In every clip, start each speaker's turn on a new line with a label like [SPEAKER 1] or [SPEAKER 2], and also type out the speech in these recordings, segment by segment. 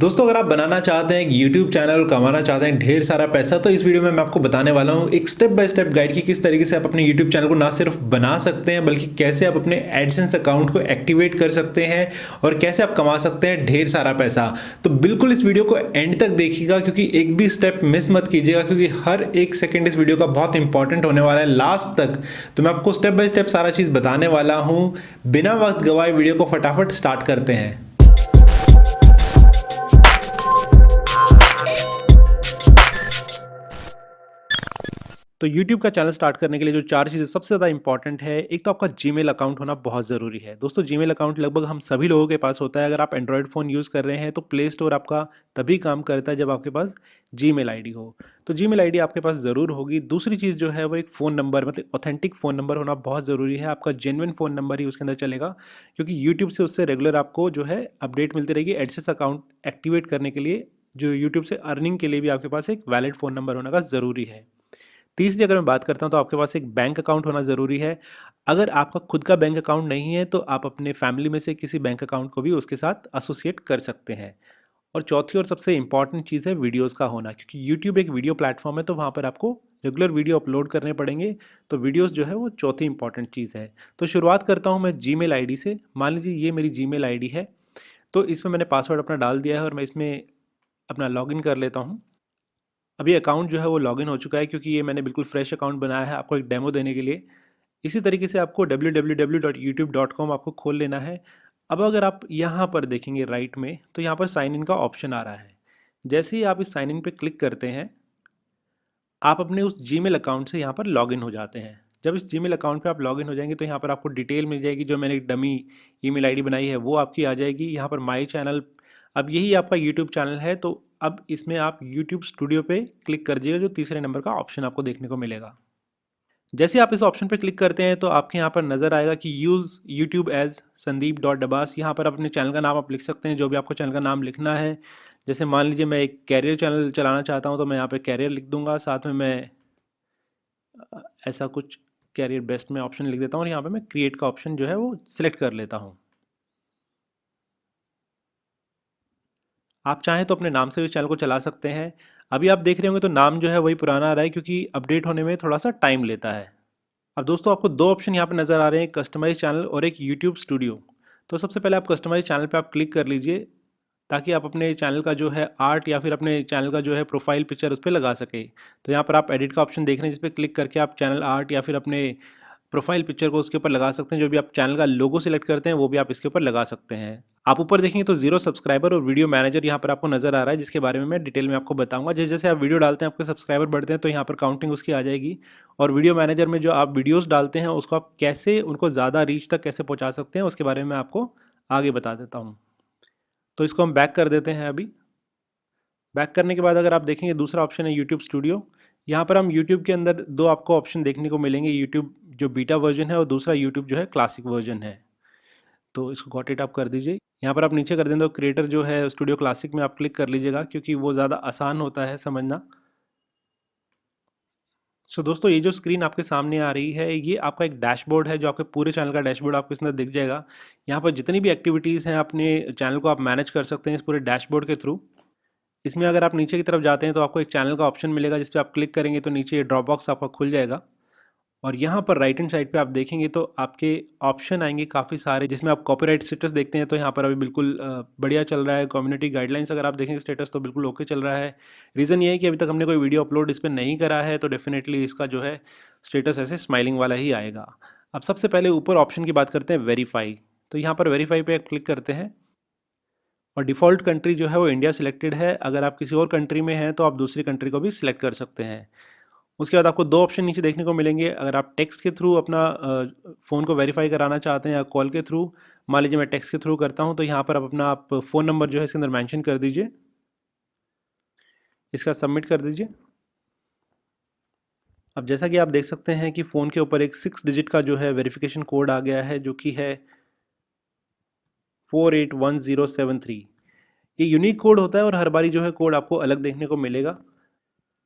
[SPEAKER 1] دوستو، اگر آپ بنانا چاہتے ہیں ایک یوٹیوب چینل کمانا چاہتے ہیں، ڈھیر سارا پیسہ، تو اس ویڈیو میں میں آپ کو بتانے والا ہوں ایک سٹیپ بائی سٹیپ گائیڈ کی کس طریقے سے آپ اپنے یوٹیوب چینل کو نہ صرف بنا سکتے ہیں، بلکہ کیسے آپ اپنے ایڈسنس اکاؤنٹ کو ایکٹیویٹ کر سکتے ہیں اور کیسے آپ کما سکتے ہیں ڈھیر سارا پیسہ۔ تو بالکل اس ویڈیو کو اینڈ تک دیکھیے گا، کیونکہ ایک بھی سٹیپ مس مت کیجیے گا، کیونکہ ہر ایک سیکنڈ اس ویڈیو کا بہت امپورٹنٹ ہونے والا ہے لاسٹ تک۔ تو میں آپ کو اسٹیپ بائی اسٹیپ سارا چیز بتانے والا ہوں۔ بنا وقت گوائے ویڈیو کو فٹافٹ اسٹارٹ کرتے ہیں۔ تو یوٹیوب کا چینل سٹارٹ کرنے کے لیے جو چار چیزیں سب سے زیادہ امپورٹنٹ ہے، ایک تو آپ کا جی میل اکاؤنٹ ہونا بہت ضروری ہے۔ دوستو جی میل اکاؤنٹ لگ بھگ ہم سبھی لوگوں کے پاس ہوتا ہے۔ اگر آپ اینڈرائڈ فون یوز کر رہے ہیں تو پلے اسٹور آپ کا تبھی کام کرتا ہے جب آپ کے پاس جی میل آئی ڈی ہو۔ تو جی میل آئی ڈی آپ کے پاس ضرور ہوگی۔ دوسری چیز جو ہے وہ ایک فون نمبر مطلب اوتھینٹک فون نمبر ہونا بہت ضروری ہے۔ آپ کا جینوئن فون نمبر ہی اس کے اندر چلے گا۔ کیونکہ یوٹیوب سے اس سے ریگولر آپ کو جو ہے اپڈیٹ ملتی رہے گی۔ ایڈسس اکاؤنٹ ایکٹیویٹ کرنے کے لیے جو یوٹیوب سے ارننگ کے لیے بھی آپ کے پاس ایک ویلڈ فون نمبر ہونا کا ضروری ہے۔ تیسری جی اگر میں بات کرتا ہوں تو آپ کے پاس ایک بینک اکاؤنٹ ہونا ضروری ہے۔ اگر آپ کا خود کا بینک اکاؤنٹ نہیں ہے تو آپ اپنے فیملی میں سے کسی بینک اکاؤنٹ کو بھی اس کے ساتھ ایسوسیٹ کر سکتے ہیں۔ اور چوتھی اور سب سے امپورٹنٹ چیز ہے ویڈیوز کا ہونا، کیونکہ یوٹیوب ایک ویڈیو پلیٹ فارم ہے تو وہاں پر آپ کو ریگولر ویڈیو اپلوڈ کرنے پڑیں گے۔ تو ویڈیوز جو ہے وہ چوتھی امپورٹنٹ چیز ہے۔ تو شروعات کرتا ہوں میں جی میل آئی ڈی سے۔ مان لیجیے یہ میری جی میل آئی ڈی ہے۔ تو اس میں میں نے پاسورڈ اپنا ڈال دیا ہے اور میں اس میں اپنا لاگ ان کر لیتا ہوں۔ ابھی اکاؤنٹ جو ہے وہ لاگ ان ہو چکا ہے کیونکہ یہ میں نے بالکل فریش اکاؤنٹ بنایا ہے آپ کو ایک ڈیمو دینے کے لیے۔ اسی طریقے سے آپ کو W W W dot YouTube dot com آپ کو کھول لینا ہے۔ اب اگر آپ یہاں پر دیکھیں گے رائٹ میں تو یہاں پر سائن ان کا آپشن آ رہا ہے۔ جیسے ہی آپ اس سائن ان پہ کلک کرتے ہیں، آپ اپنے اس جی میل اکاؤنٹ سے یہاں پر لاگ ان ہو جاتے ہیں۔ جب اس جی میل اکاؤنٹ پہ آپ لاگ ان ہو جائیں گے تو یہاں پر آپ کو ڈیٹیل مل جائے گی۔ جو میں نے dummy E mile I D بنائی ہے وہ آپ کی آ جائے گی۔ یہاں پر مائی چینل اب یہی آپ کا یوٹیوب چینل ہے تو اب اس میں آپ یوٹیوب اسٹوڈیو پہ کلک کر دیجیے گا جو تیسرے نمبر کا آپشن آپ کو دیکھنے کو ملے گا۔ جیسے آپ اس آپشن پہ کلک کرتے ہیں تو آپ کے یہاں پر نظر آئے گا کہ use YouTube as Sandeep dot Dabas یہاں پر اپنے چینل کا نام آپ لکھ سکتے ہیں، جو بھی آپ کو چینل کا نام لکھنا ہے۔ جیسے مان لیجیے میں ایک کیریئر چینل چلانا چاہتا ہوں تو میں یہاں پہ کیریئر لکھ دوں گا، ساتھ میں میں ایسا کچھ کیریئر بیسٹ میں آپشن لکھ دیتا ہوں اور یہاں پہ میں کریٹ کا آپشن جو ہے وہ سلیکٹ کر لیتا ہوں۔ آپ چاہیں تو اپنے نام سے اس چینل کو چلا سکتے ہیں۔ ابھی آپ دیکھ رہے ہوں گے تو نام جو ہے وہی پرانا آ رہا ہے کیونکہ اپڈیٹ ہونے میں تھوڑا سا ٹائم لیتا ہے۔ اب دوستوں آپ کو دو آپشن یہاں پہ نظر آ رہے ہیں کسٹمائز چینل اور ایک یوٹیوب اسٹوڈیو تو سب سے پہلے آپ کسٹمائز چینل پہ آپ کلک کر لیجیے تاکہ آپ اپنے چینل کا جو ہے آرٹ یا پھر اپنے چینل کا جو ہے پروفائل پکچر اس پہ لگا سکے تو یہاں پر آپ ایڈٹ کا آپشن دیکھ رہے ہیں، جس پہ کلک کر کے آپ چینل آرٹ یا پھر اپنے پروفائل پکچر کو اس کے اوپر لگا سکتے ہیں، جو بھی آپ چینل کا لوگو سلیکٹ کرتے ہیں، وہ بھی آپ اس کے اوپر لگا سکتے ہیں۔ آپ اوپر دیکھیں گے تو زیرو سبسکرائبر اور ویڈیو مینیجر یہاں پر آپ کو نظر آ رہا ہے، جس کے بارے میں میں ڈیٹیل میں آپ کو بتاؤں گا۔ جیسے جیسے آپ ویڈیو ڈالتے ہیں، آپ کے سبسکرائبر بڑھتے ہیں، تو یہاں پر کاؤنٹنگ اس کی آ جائے گی۔ اور ویڈیو مینیجر میں جو آپ ویڈیوز ڈالتے ہیں، اس کو آپ کیسے، ان کو زیادہ ریچ تک کیسے پہنچا سکتے ہیں، اس کے بارے میں آپ کو آگے بتا دیتا ہوں۔ تو اس کو ہم بیک کر دیتے ہیں ابھی۔ بیک کرنے کے بعد اگر آپ دیکھیں گے، دوسرا آپشن ہے یوٹیوب اسٹوڈیو یہاں پر ہم یوٹیوب کے اندر دو آپ کو آپشن دیکھنے کو ملیں گے یوٹیوب جو بیٹا ورژن ہے اور دوسرا یوٹیوب جو ہے کلاسک ورژن ہے۔ تو اس کو گاٹ اٹ آپ کر دیجیے یہاں پر آپ نیچے کر دیں تو کریٹر جو ہے اسٹوڈیو کلاسک میں آپ کلک کر لیجیے گا کیونکہ وہ زیادہ آسان ہوتا ہے سمجھنا۔ سو so, دوستو یہ جو اسکرین آپ کے سامنے آ رہی ہے یہ آپ کا ایک ڈیش بورڈ ہے جو آپ کے پورے چینل کا ڈیش بورڈ آپ کو اس اندر دکھ جائے گا۔ یہاں پر جتنی بھی ایکٹیویٹیز ہیں اپنے چینل کو آپ مینیج کر سکتے ہیں اس پورے ڈیش بورڈ کے تھرو اس میں اگر آپ نیچے کی طرف جاتے ہیں تو آپ کو ایک چینل کا آپشن ملے گا جس پہ آپ کلک کریں گے تو نیچے ڈراپ باکس آپ کا کھل جائے گا۔ اور یہاں پر رائٹ ہینڈ سائڈ پہ آپ دیکھیں گے تو آپ کے آپشن آئیں گے کافی سارے، جس میں آپ کاپی رائٹ اسٹیٹس دیکھتے ہیں تو یہاں پر ابھی بالکل بڑھیا چل رہا ہے۔ کمیونٹی گائیڈ لائنس اگر آپ دیکھیں گے اسٹیٹس تو بالکل اوکے چل رہا ہے۔ ریزن یہ ہے کہ ابھی تک ہم نے کوئی ویڈیو اپلوڈ اس پہ نہیں کرا ہے تو ڈیفینیٹلی اس کا جو ہے اسٹیٹس ایسے اسمائلنگ والا ہی آئے گا۔ اب سب سے پہلے اوپر آپشن کی بات کرتے ہیں ویریفائی تو یہاں پر ویریفائی پہ کلک کرتے ہیں۔ اور ڈیفالٹ کنٹری جو ہے وہ انڈیا سلیکٹڈ ہے۔ اگر آپ کسی اور کنٹری میں ہیں تو آپ دوسری کنٹری کو بھی سلیکٹ کر سکتے ہیں۔ اس کے بعد آپ کو دو آپشن نیچے دیکھنے کو ملیں گے۔ اگر آپ ٹیکسٹ کے تھرو اپنا فون کو ویریفائی کرانا چاہتے ہیں یا کال کے تھرو مان لیجیے میں ٹیکس کے تھرو کرتا ہوں تو یہاں پر آپ اپنا آپ فون نمبر جو ہے اس کے اندر مینشن کر دیجیے اس کا سبمٹ کر دیجیے اب جیسا کہ آپ دیکھ سکتے ہیں کہ فون کے اوپر ایک سکس ڈیجٹ کا جو ہے ویریفیکیشن کوڈ آ گیا ہے جو کہ ہے four eight one zero seven three یہ یونیک کوڈ ہوتا ہے اور ہر باری جو ہے کوڈ آپ کو الگ دیکھنے کو ملے گا۔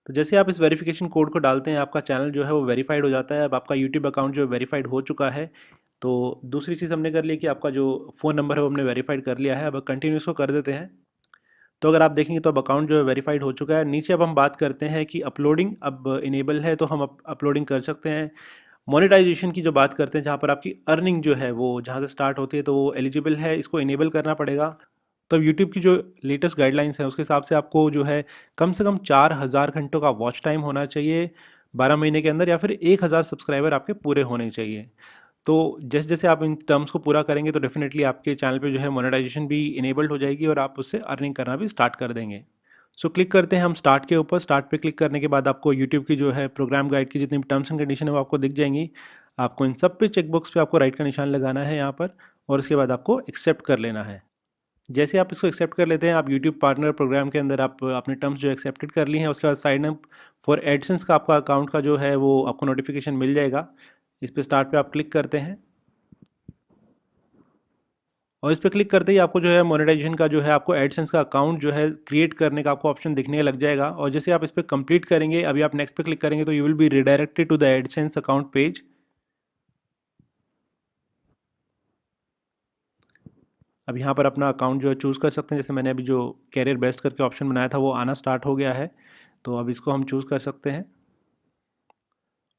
[SPEAKER 1] تو جیسے آپ اس ویریفیکیشن کوڈ کو ڈالتے ہیں، آپ کا چینل جو ہے وہ ویریفائڈ ہو جاتا ہے۔ اب آپ کا یوٹیوب اکاؤنٹ جو ہے ویریفائڈ ہو چکا ہے۔ تو دوسری چیز ہم نے کر لی کہ آپ کا جو فون نمبر ہے وہ ہم نے ویریفائڈ کر لیا ہے۔ اب کنٹینیوس کو کر دیتے ہیں۔ تو اگر آپ دیکھیں گے تو اب اکاؤنٹ جو ہے ویریفائڈ ہو چکا ہے۔ نیچے اب ہم بات کرتے ہیں کہ اپلوڈنگ اب انیبل ہے تو ہم اپلوڈنگ کر سکتے ہیں۔ مونیٹائزیشن کی جو بات کرتے ہیں، جہاں پر آپ کی ارننگ جو ہے وہ جہاں سے سٹارٹ ہوتی ہے تو وہ ایلیجیبل ہے، اس کو انیبل کرنا پڑے گا۔ تو اب یوٹیوب کی جو لیٹسٹ گائیڈ لائنس ہیں، اس کے حساب سے آپ کو جو ہے کم سے کم چار ہزار گھنٹوں کا واچ ٹائم ہونا چاہیے، بارہ مہینے کے اندر یا پھر ایک ہزار سبسکرائبر آپ کے پورے ہونے چاہیے۔ تو جیسے جیسے آپ ان ٹرمس کو پورا کریں گے، تو ڈیفینیٹلی آپ کے چینل پہ جو ہے مونیٹائزیشن بھی انیبلڈ ہو جائے گی اور آپ اس سے ارننگ کرنا بھی اسٹارٹ کر دیں گے۔ سو کلک کرتے ہیں ہم اسٹارٹ کے اوپر۔ اسٹارٹ پہ کلک کرنے کے بعد آپ کو یوٹیوب کی جو ہے پروگرام گائڈ کی جتنی بھی ٹرمس اینڈ کنڈیشن ہے وہ آپ کو دکھ جائیں گی۔ آپ کو ان سب پہ چیک باکس پہ آپ کو رائٹ کا نشان لگانا ہے یہاں پر اور اس کے بعد آپ کو ایکسیپٹ کر لینا ہے۔ جیسے آپ اس کو ایکسیپٹ کر لیتے ہیں، آپ یوٹیوب پارٹنر پروگرام کے اندر آپ اپنے ٹرمس جو ایکسیپٹڈ کر لی ہیں، اس کے بعد سائن اپ فار ایڈسنس کا آپ کا اکاؤنٹ کا جو ہے وہ آپ کو نوٹیفیکیشن مل جائے گا۔ اس پہ اسٹارٹ پہ آپ کلک کرتے ہیں۔ اور اس پہ کلک کرتے ہی آپ کو جو ہے مونیٹائزیشن کا جو ہے آپ کو ایڈسنس کا اکاؤنٹ جو ہے کریٹ کرنے کا آپ کو آپشن دکھنے لگ جائے گا۔ اور جیسے آپ اس پہ کمپلیٹ کریں گے، ابھی آپ نیکسٹ پہ کلک کریں گے تو you will be redirected to the AdSense account page اب یہاں پر اپنا اکاؤنٹ جو ہے چوز کر سکتے ہیں۔ جیسے میں نے ابھی جو کیریئر بیسٹ کر کے آپشن بنایا تھا، وہ آنا سٹارٹ ہو گیا ہے۔ تو اب اس کو ہم چوز کر سکتے ہیں۔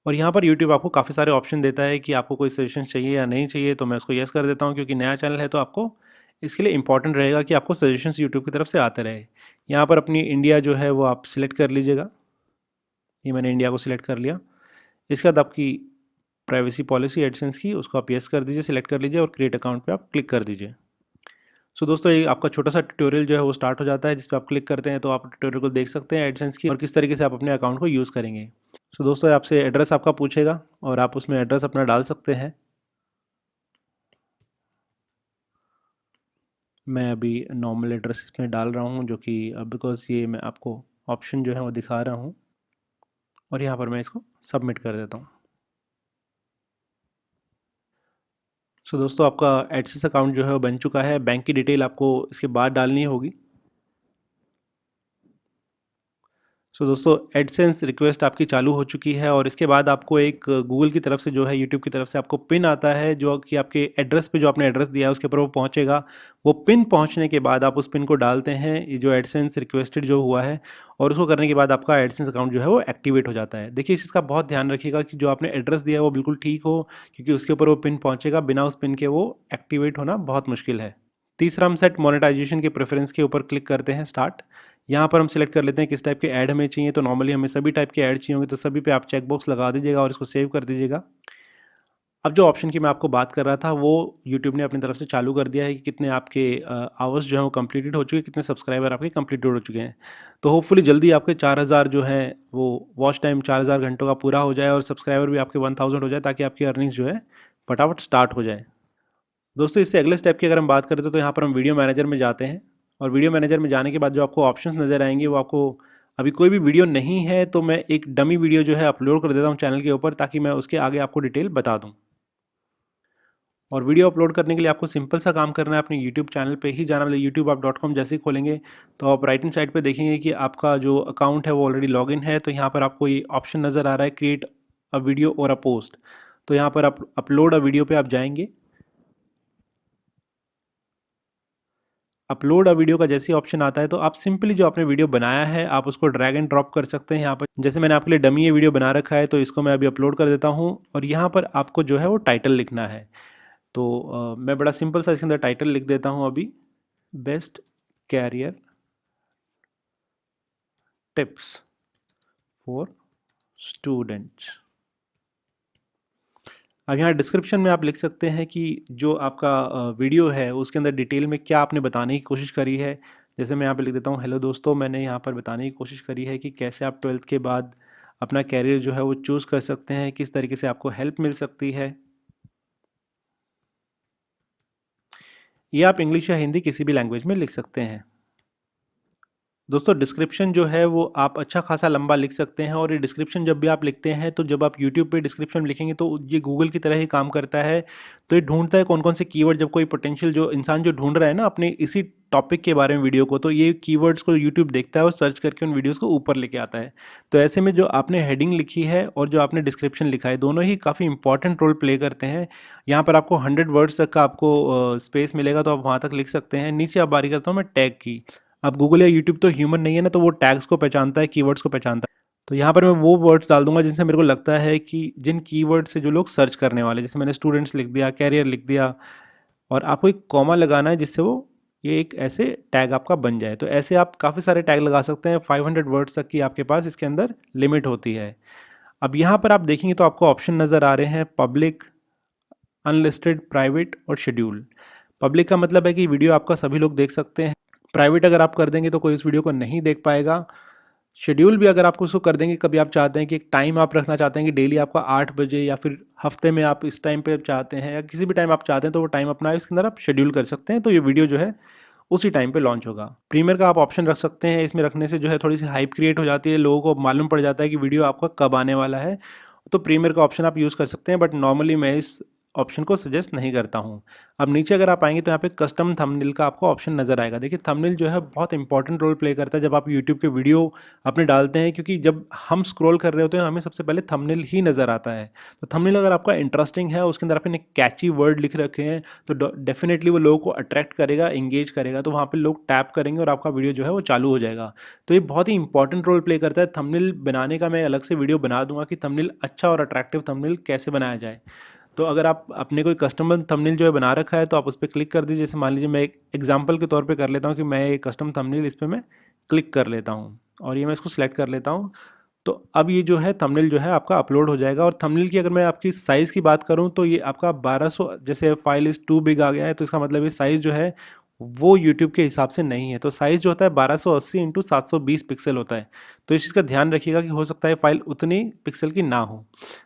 [SPEAKER 1] اور یہاں پر یوٹیوب آپ کو کافی سارے آپشن دیتا ہے کہ آپ کو کوئی سجیشن چاہیے یا نہیں چاہیے، تو میں اس کو یس کر دیتا ہوں۔ کیونکہ نیا چینل ہے تو آپ کو اس کے لیے امپورٹنٹ رہے گا کہ آپ کو سجیشنس یوٹیوب کی طرف سے آتے رہے۔ یہاں پر اپنی انڈیا جو ہے وہ آپ سلیکٹ کر لیجیے گا۔ یہ میں نے انڈیا کو سلیکٹ کر لیا۔ اس کے بعد آپ کی پرائیویسی پالیسی ایڈسنس کی، اس کو آپ یس کر دیجیے سلیکٹ کر لیجیے اور کریٹ اکاؤنٹ پہ آپ کلک کر دیجیے۔ سو دوستو، یہ آپ کا چھوٹا سا ٹیوٹوریل جو ہے وہ اسٹارٹ ہو جاتا ہے، جس پہ آپ کلک کرتے ہیں تو آپ ٹیوٹوریل کو دیکھ سکتے ہیں ایڈسنس کی اور کس طریقے سے آپ اپنے اکاؤنٹ کو یوز کریں گے۔ سو دوستو آپ سے ایڈریس آپ کا پوچھے گا اور آپ اس میں ایڈریس اپنا ڈال سکتے ہیں۔ میں ابھی نارمل ایڈریس اس میں ڈال رہا ہوں جو کہ بیکاز یہ میں آپ کو آپشن جو ہے وہ دکھا رہا ہوں اور یہاں پر میں اس کو سبمٹ کر دیتا ہوں۔ سو دوستو، آپ کا ایڈسس اکاؤنٹ جو ہے وہ بن چکا ہے۔ بینک کی ڈیٹیل آپ کو اس کے بعد ڈالنی ہوگی۔ سو دوستو ایڈسنس ریکویسٹ آپ کی چالو ہو چکی ہے اور اس کے بعد آپ کو ایک گوگل کی طرف سے جو ہے یوٹیوب کی طرف سے آپ کو پن آتا ہے، جو کہ آپ کے ایڈریس پہ جو آپ نے ایڈریس دیا ہے، اس کے اوپر وہ پہنچے گا۔ وہ پن پہنچنے کے بعد آپ اس پن کو ڈالتے ہیں، یہ جو ایڈسنس ریکویسٹڈ جو ہوا ہے، اور اس کو کرنے کے بعد آپ کا ایڈسنس اکاؤنٹ جو ہے وہ ایکٹیویٹ ہو جاتا ہے۔ دیکھیے، اس کا بہت دھیان رکھیے گا کہ جو آپ نے ایڈریس دیا ہے، وہ بالکل ٹھیک ہو، کیونکہ اس کے اوپر وہ پن پہنچے گا۔ بنا اس پن کے وہ ایکٹیویٹ ہونا بہت مشکل ہے۔ تیسرا، ہم سیٹ مونیٹائزیشن کے پریفرنس کے اوپر کلک کرتے ہیں اسٹارٹ یہاں پر ہم سلیکٹ کر لیتے ہیں کس ٹائپ کے ایڈ ہمیں چاہیے، تو نارملی ہمیں سبھی ٹائپ کے ایڈ چاہیے ہوں گے، تو سبھی پہ آپ چیک باکس لگا دیجیے گا اور اس کو سیو کر دیجیے گا۔ اب جو آپشن کی میں آپ کو بات کر رہا تھا، وہ یوٹیوب نے اپنی طرف سے چالو کر دیا ہے کہ کتنے آپ کے آورس جو ہیں وہ کمپلیٹڈ ہو چکے، کتنے سبسکرائبر آپ کے کمپلیٹڈ ہو چکے ہیں۔ تو ہوپ فلی جلدی آپ کے چار ہزار جو ہے وہ واچ ٹائم چار ہزار گھنٹوں کا پورا ہو جائے اور سبسکرائبر بھی آپ کے ون تھاؤزینڈ ہو جائے تاکہ آپ کی ارننگس جو ہے فٹافٹ اسٹارٹ ہو جائے۔ دوستو، اس سے اگلے اسٹیپ کی اگر ہم بات کریں تو یہاں پر ہم ویڈیو مینیجر میں جاتے ہیں۔ اور ویڈیو مینیجر میں جانے کے بعد جو آپ کو آپشنس نظر آئیں گے، وہ آپ کو ابھی کوئی بھی ویڈیو نہیں ہے تو میں ایک ڈمی ویڈیو جو ہے اپلوڈ کر دیتا ہوں چینل کے اوپر تاکہ میں اس کے آگے آپ کو ڈیٹیل بتا دوں۔ اور ویڈیو اپلوڈ کرنے کے لیے آپ کو سمپل سا کام کرنا ہے، اپنے یوٹیوب چینل پہ ہی جانا مطلب یوٹیوب آپ ڈاٹ کام جیسے ہی کھولیں گے تو آپ رائٹنگ سائڈ پہ دیکھیں گے کہ آپ کا جو اکاؤنٹ ہے وہ آلریڈی لاگ ان ہے۔ تو یہاں پر آپ کو یہ آپشن نظر آ رہا ہے کریٹ اے ویڈیو اور اے پوسٹ تو یہاں پر آپ اپلوڈ اے ویڈیو پہ آپ جائیں گے۔ اپلوڈ ویڈیو کا جیسی آپشن آتا ہے تو آپ سمپلی جو آپ نے ویڈیو بنایا ہے، آپ اس کو ڈریگ اینڈ ڈراپ کر سکتے ہیں یہاں پر۔ جیسے میں نے آپ کے لیے ڈمی یہ ویڈیو بنا رکھا ہے تو اس کو میں ابھی اپلوڈ کر دیتا ہوں۔ اور یہاں پر آپ کو جو ہے وہ ٹائٹل لکھنا ہے۔ تو میں بڑا سمپل سا اس کے اندر ٹائٹل لکھ دیتا ہوں ابھی۔ Best career tips for students اب یہاں ڈسکرپشن میں آپ لکھ سکتے ہیں کہ جو آپ کا ویڈیو ہے، اس کے اندر ڈیٹیل میں کیا آپ نے بتانے کی کوشش کری ہے۔ جیسے میں یہاں پہ لکھ دیتا ہوں ہیلو دوستو، میں نے یہاں پر بتانے کی کوشش کری ہے کہ کیسے آپ ٹویلتھ کے بعد اپنا کیریئر جو ہے وہ چوز کر سکتے ہیں، کس طریقے سے آپ کو ہیلپ مل سکتی ہے۔ یہ آپ انگلش یا ہندی کسی بھی لینگویج میں لکھ سکتے ہیں۔ دوستو ڈسکرپشن جو ہے وہ آپ اچھا خاصا لمبا لکھ سکتے ہیں اور یہ ڈسکرپشن جب بھی آپ لکھتے ہیں تو جب آپ یوٹیوب پہ ڈسکرپشن لکھیں گے تو یہ گوگل کی طرح ہی کام کرتا ہے۔ تو یہ ڈھونڈتا ہے کون کون سے کی ورڈ جب کوئی پوٹینشیل جو انسان جو ڈھونڈ رہا ہے نا اپنے اسی ٹاپک کے بارے میں ویڈیو کو، تو یہ کی ورڈس کو یوٹیوب دیکھتا ہے اور سرچ کر کے ان ویڈیوز کو اوپر لے کے آتا ہے۔ تو ایسے میں جو آپ نے ہیڈنگ لکھی ہے اور جو آپ نے ڈسکرپشن لکھا ہے، دونوں ہی کافی امپورٹنٹ رول پلے کرتے ہیں۔ یہاں پر آپ کو ہنڈریڈ ورڈس تک کا آپ کو اسپیس ملے گا تو آپ وہاں تک لکھ سکتے ہیں۔ نیچے آپ باری کرتا ہوں میں ٹیگ کی۔ اب گوگل یا یوٹیوب تو ہیومن نہیں ہے نا تو وہ ٹیگس کو پہچانتا ہے کی ورڈس کو پہچانتا ہے۔ تو یہاں پر میں وہ ورڈس ڈال دوں گا جن سے میرے کو لگتا ہے کہ جن کی ورڈ سے جو لوگ سرچ کرنے والے، جیسے میں نے اسٹوڈنٹس لکھ دیا کیریئر لکھ دیا، اور آپ کو ایک کوما لگانا ہے جس سے وہ یہ ایک ایسے ٹیگ آپ کا بن جائے۔ تو ایسے آپ کافی سارے ٹیگ لگا سکتے ہیں فائیو ہنڈریڈ ورڈس تک کی آپ کے پاس اس کے اندر لمٹ ہوتی ہے۔ اب یہاں پر آپ دیکھیں گے تو آپ کو آپشن نظر آ رہے ہیں پبلک ان لسٹڈ پرائیویٹ اور شیڈیول پبلک کا مطلب ہے کہ ویڈیو آپ کا سبھی لوگ دیکھ سکتے ہیں۔ پرائیویٹ اگر آپ کر دیں گے تو کوئی اس ویڈیو کو نہیں دیکھ پائے گا۔ شیڈیول بھی اگر آپ کو اس کو کر دیں گے، کبھی آپ چاہتے ہیں کہ ایک ٹائم آپ رکھنا چاہتے ہیں کہ ڈیلی آپ کا آٹھ بجے یا پھر ہفتے میں آپ اس ٹائم پہ چاہتے ہیں یا کسی بھی ٹائم آپ چاہتے ہیں تو وہ ٹائم اپنا اس کے اندر آپ شیڈیول کر سکتے ہیں۔ تو یہ ویڈیو جو ہے اسی ٹائم پہ لانچ ہوگا۔ پریمیئر کا آپ آپشن رکھ سکتے ہیں۔ اس میں رکھنے سے جو ہے تھوڑی سی ہائپ کریٹ ہو جاتی ہے، لوگوں کو معلوم پڑ جاتا ہے کہ ویڈیو آپ کا کب آنے والا ہے۔ تو پریمیئر کا آپشن آپ یوز کر سکتے ہیں بٹ نارملی میں اس آپشن کو سجیسٹ نہیں کرتا ہوں۔ اب نیچے اگر آپ آئیں گے تو یہاں پہ کسٹم تھمنل کا آپ کو آپشن نظر آئے گا۔ دیکھیے تھمنل جو ہے بہت امپورٹنٹ رول پلے کرتا ہے جب آپ یوٹیوب کے ویڈیو اپنے ڈالتے ہیں، کیونکہ جب ہم اسکرول کر رہے ہوتے ہیں، ہمیں سب سے پہلے تھمنل ہی نظر آتا ہے۔ تو تھمنل اگر آپ کا انٹرسٹنگ ہے، اس کے اندر آپ نے کیچی ورڈ لکھ رکھے ہیں، تو ڈیفینیٹلی وہ لوگوں کو اٹریکٹ کرے گا انگیج کرے گا، تو وہاں پہ لوگ ٹیپ کریں گے اور آپ کا ویڈیو جو ہے وہ چالو ہو جائے گا۔ تو یہ بہت ہی امپورٹنٹ رول پلے کرتا ہے۔ تھمنل بنانے کا میں الگ سے ویڈیو بنا دوں گا کہ تھمنل اچھا اور اٹریکٹیو تھمنل کیسے بنایا جائے۔ تو اگر آپ اپنے کوئی کسٹمر تھمنیل جو ہے بنا رکھا ہے تو آپ اس پہ کلک کر دیجیے جیسے مان لیجیے میں ایک ایگزامپل کے طور پہ کر لیتا ہوں کہ میں یہ کسٹم تھمنیل اس پہ میں کلک کر لیتا ہوں اور یہ میں اس کو سلیکٹ کر لیتا ہوں۔ تو اب یہ جو ہے تھمنیل جو ہے آپ کا اپلوڈ ہو جائے گا اور تھمنیل کی اگر میں آپ کی سائز کی بات کروں تو یہ آپ کا بارہ سو، جیسے فائل از ٹو بگ آ گیا ہے تو اس کا مطلب یہ سائز جو ہے وہ یوٹیوب کے حساب سے نہیں ہے۔ تو سائز جو ہوتا ہے بارہ سو اسی انٹو سات سو بیس پکسل ہوتا ہے۔ تو اس چیز کا دھیان رکھیے گا کہ ہو سکتا ہے فائل اتنی پکسل کی نہ ہو۔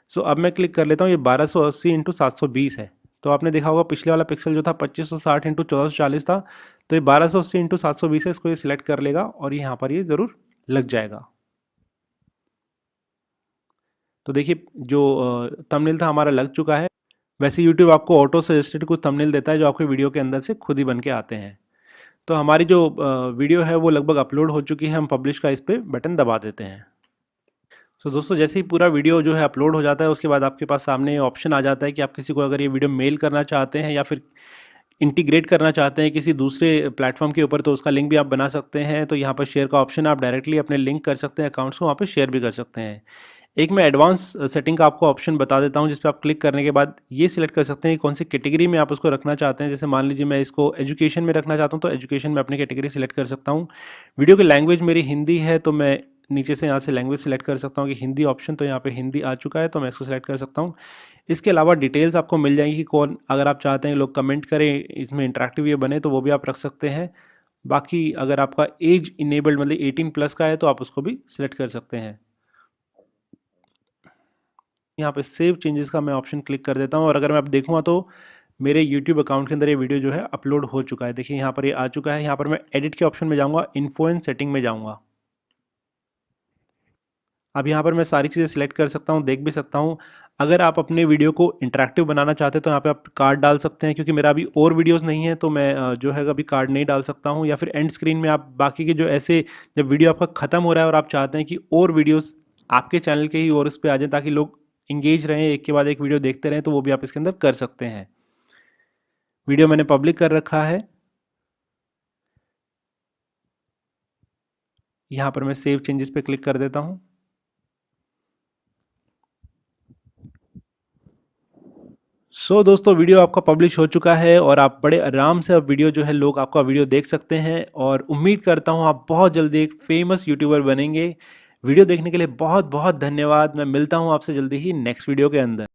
[SPEAKER 1] سو اب میں کلک کر لیتا ہوں، یہ بارہ سو اسی انٹو سات سو بیس ہے۔ تو آپ نے دیکھا ہوگا پچھلے والا پکسل جو تھا پچیس سو ساٹھ انٹو چودہ سو چالیس تھا۔ تو یہ بارہ سو اسی انٹو سات سو بیس ہے، اس کو یہ سلیکٹ کر لے گا اور یہاں پر یہ ضرور لگ جائے گا۔ تو دیکھیے، جو تمنیل تھا ہمارا لگ چکا ہے۔ ویسے یوٹیوب آپ کو آٹو سجسٹڈ کچھ تمنیل دیتا ہے جو آپ کے ویڈیو کے اندر سے خود ہی بن کے آتے ہیں۔ تو ہماری جو ویڈیو ہے وہ لگ بھگ اپلوڈ ہو چکی ہے، ہم پبلش کا اس پہ بٹن دبا دیتے ہیں۔ تو دوستو جیسے ہی پورا ویڈیو جو ہے اپلوڈ ہو جاتا ہے، اس کے بعد آپ کے پاس سامنے آپشن آ جاتا ہے کہ آپ کسی کو اگر یہ ویڈیو میل کرنا چاہتے ہیں یا پھر انٹیگریٹ کرنا چاہتے ہیں کسی دوسرے پلیٹ فارم کے اوپر، تو اس کا لنک بھی آپ بنا سکتے ہیں۔ تو یہاں پر شیئر کا آپشن آپ ڈائریکٹلی اپنے لنک کر سکتے ہیں اکاؤنٹس کو وہاں پہ شیئر بھی کر سکتے ہیں۔ ایک میں ایڈوانس سیٹنگ uh, کا آپ کو آپشن بتا دیتا ہوں، جس پہ آپ کلک کرنے کے بعد یہ سلیکٹ کر سکتے ہیں کہ کون سی کیٹیگری میں آپ اس کو رکھنا چاہتے ہیں۔ جیسے مان لیجیے میں اس کو ایجوکیشن میں رکھنا چاہتا ہوں، تو ایجوکیشن میں اپنی کیٹیگری سلیکٹ کر سکتا ہوں۔ ویڈیو کی لینگویج میری ہندی ہے، تو میں نیچے سے یہاں سے لینگویج سلیکٹ کر سکتا ہوں کہ ہندی آپشن تو یہاں پہ ہندی آ چکا ہے، تو میں اس کو سلیکٹ کر سکتا ہوں۔ اس کے علاوہ ڈیٹیلز آپ کو مل جائیں گی کہ کون، اگر آپ چاہتے ہیں لوگ کمنٹ کریں، اس میں انٹریکٹیو یہ بنے تو وہ بھی آپ رکھ سکتے ہیں۔ باقی اگر آپ کا ایج انیبلڈ مطلب ایٹین پلس کا ہے، تو آپ اس کو بھی سلیکٹ کر سکتے ہیں۔ یہاں پہ سیو چینجز کا میں آپشن کلک کر دیتا ہوں اور اگر میں اب دیکھوں گا تو میرے یوٹیوب اکاؤنٹ کے اندر یہ ویڈیو جو ہے اپلوڈ ہو چکا ہے۔ دیکھیے یہاں پر یہ آ چکا ہے۔ یہاں پر میں ایڈٹ کے آپشن میں جاؤں گا انفوئن سیٹنگ میں جاؤں گا۔ اب یہاں پر میں ساری چیزیں سلیکٹ کر سکتا ہوں، دیکھ بھی سکتا ہوں۔ اگر آپ اپنے ویڈیو کو انٹریکٹیو بنانا چاہتے ہیں تو یہاں پہ آپ کارڈ ڈال سکتے ہیں، کیونکہ میرا ابھی اور ویڈیوز نہیں ہے تو میں جو ہے ابھی کارڈ نہیں ڈال سکتا ہوں۔ یا پھر اینڈ اسکرین میں آپ باقی کے جو ایسے جب ویڈیو آپ کا ختم ہو رہا ہے اور آپ چاہتے ہیں کہ اور ویڈیوز آپ کے چینل کے ہی اور اس پہ آ جائیں تاکہ لوگ انگیج رہیں، ایک کے بعد ایک ویڈیو دیکھتے رہیں، تو وہ بھی آپ اس کے اندر کر سکتے ہیں۔ ویڈیو میں نے پبلک کر رکھا ہے۔ یہاں پر میں سیو چینجز پہ کلک کر دیتا ہوں۔ سو دوستو ویڈیو آپ کا پبلش ہو چکا ہے اور آپ بڑے آرام سے اب ویڈیو جو ہے، لوگ آپ کا ویڈیو دیکھ سکتے ہیں اور امید کرتا ہوں آپ بہت جلدی ایک فیمس یوٹیوبر بنیں گے۔ ویڈیو دیکھنے کے لیے بہت بہت دھنیہ واد میں ملتا ہوں آپ سے جلدی ہی نیکسٹ ویڈیو کے اندر۔